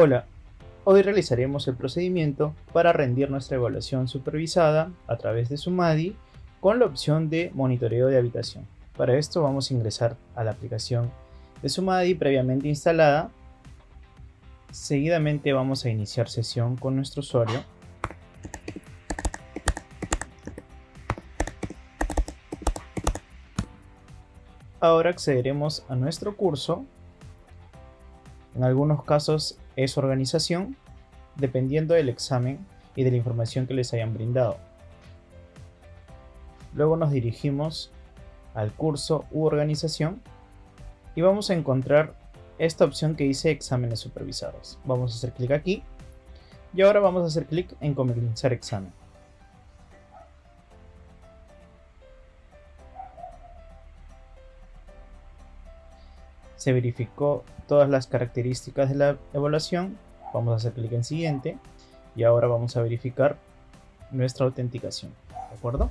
Hola, hoy realizaremos el procedimiento para rendir nuestra evaluación supervisada a través de Sumadi con la opción de monitoreo de habitación. Para esto vamos a ingresar a la aplicación de Sumadi previamente instalada. Seguidamente vamos a iniciar sesión con nuestro usuario. Ahora accederemos a nuestro curso en algunos casos es organización, dependiendo del examen y de la información que les hayan brindado. Luego nos dirigimos al curso u organización y vamos a encontrar esta opción que dice exámenes supervisados. Vamos a hacer clic aquí y ahora vamos a hacer clic en comenzar examen. Se verificó todas las características de la evaluación, vamos a hacer clic en siguiente y ahora vamos a verificar nuestra autenticación, ¿de acuerdo?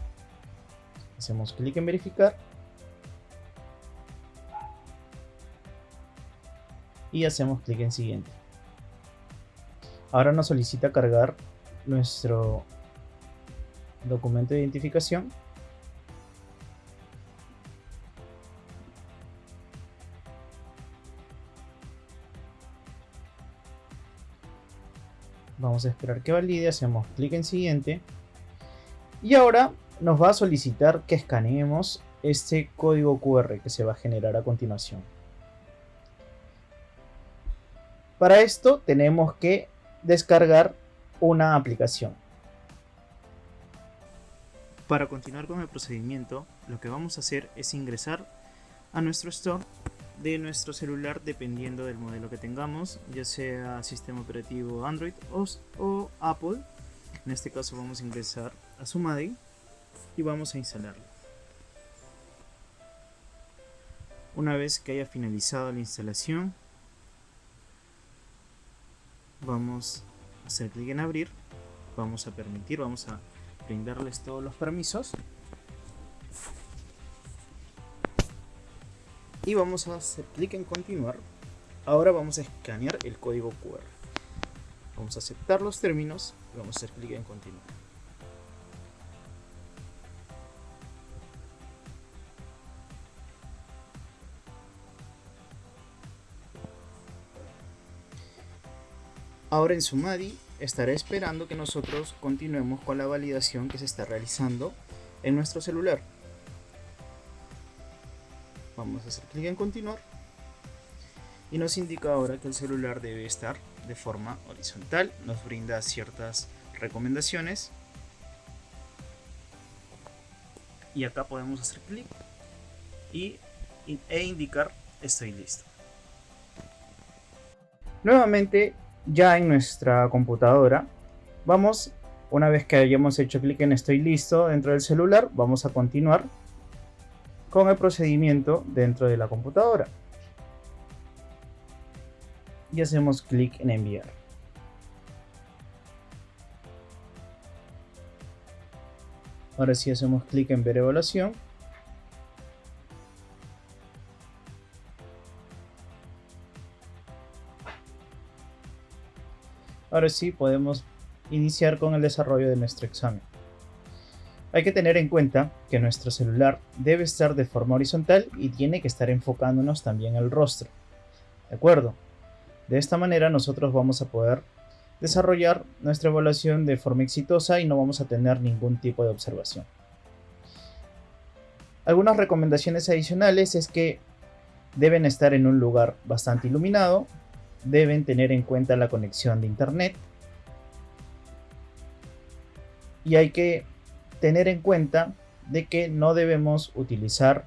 Hacemos clic en verificar y hacemos clic en siguiente. Ahora nos solicita cargar nuestro documento de identificación Vamos a esperar que valide, hacemos clic en siguiente. Y ahora nos va a solicitar que escaneemos este código QR que se va a generar a continuación. Para esto tenemos que descargar una aplicación. Para continuar con el procedimiento, lo que vamos a hacer es ingresar a nuestro store de nuestro celular dependiendo del modelo que tengamos, ya sea sistema operativo Android o, Apple. En este caso vamos a ingresar a Sumadi y vamos a instalarlo. Una vez que haya finalizado la instalación, vamos a hacer clic en abrir, vamos a permitir, vamos a brindarles todos los permisos y vamos a hacer clic en continuar. Ahora vamos a escanear el código QR. Vamos a aceptar los términos y vamos a hacer clic en continuar. Ahora en Sumadi estará esperando que nosotros continuemos con la validación que se está realizando en nuestro celular. Vamos a hacer clic en continuar. Y nos indica ahora que el celular debe estar de forma horizontal. Nos brinda ciertas recomendaciones. Y acá podemos hacer clic y, e indicar estoy listo. Nuevamente ya en nuestra computadora vamos una vez que hayamos hecho clic en estoy listo dentro del celular vamos a continuar con el procedimiento dentro de la computadora. Y hacemos clic en enviar. Ahora sí hacemos clic en ver evaluación. Ahora sí podemos iniciar con el desarrollo de nuestro examen. Hay que tener en cuenta que nuestro celular debe estar de forma horizontal y tiene que estar enfocándonos también el rostro. ¿De acuerdo? De esta manera nosotros vamos a poder desarrollar nuestra evaluación de forma exitosa y no vamos a tener ningún tipo de observación. Algunas recomendaciones adicionales es que deben estar en un lugar bastante iluminado, deben tener en cuenta la conexión de internet y hay que tener en cuenta de que no debemos utilizar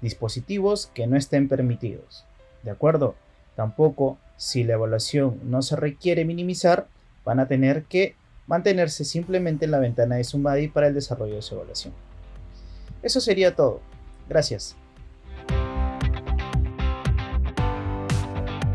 dispositivos que no estén permitidos. ¿De acuerdo? Tampoco, si la evaluación no se requiere minimizar, van a tener que mantenerse simplemente en la ventana de Sumadi para el desarrollo de su evaluación. Eso sería todo. Gracias.